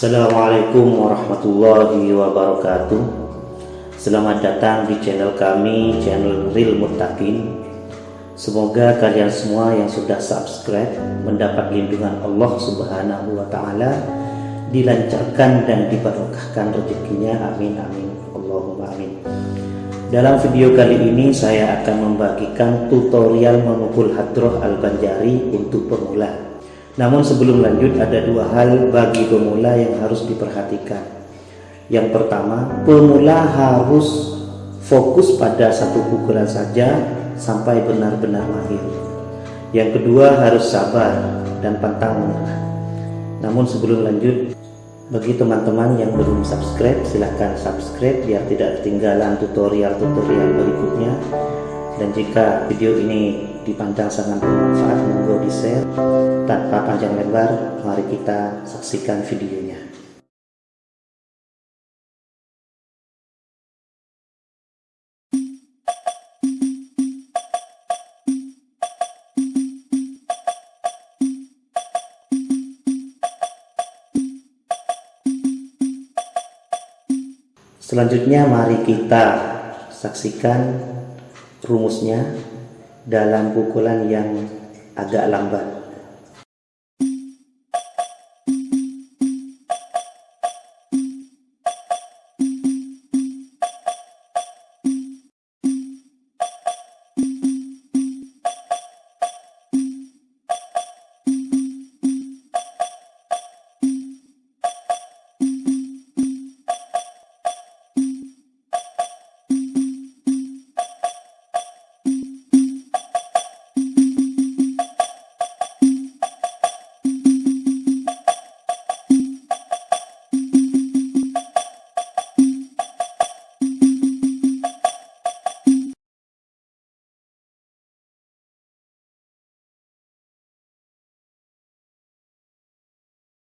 Assalamualaikum warahmatullahi wabarakatuh. Selamat datang di channel kami, channel Real Mutakin Semoga kalian semua yang sudah subscribe mendapat lindungan Allah subhanahu wa ta'ala Dilancarkan dan dibarokahkan rezekinya, amin amin. Allahumma amin. Dalam video kali ini saya akan membagikan tutorial memukul hadroh al-banjari untuk pemula namun sebelum lanjut ada dua hal bagi pemula yang harus diperhatikan. Yang pertama, pemula harus fokus pada satu pukulan saja sampai benar-benar mahir. Yang kedua harus sabar dan pantang menyerah. Namun sebelum lanjut, bagi teman-teman yang belum subscribe, silahkan subscribe biar tidak ketinggalan tutorial-tutorial berikutnya. Dan jika video ini dipandang sangat bermanfaat monggo di share tanpa panjang lebar mari kita saksikan videonya. Selanjutnya mari kita saksikan rumusnya dalam pukulan yang agak lambat